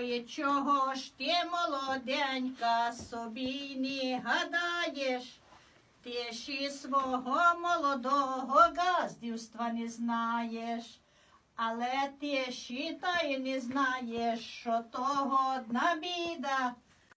Ой, чого ж ти, молоденька, собі не гадаєш? Ти ж і свого молодого газдівства не знаєш, але ти ж і та й не знаєш, що того одна біда,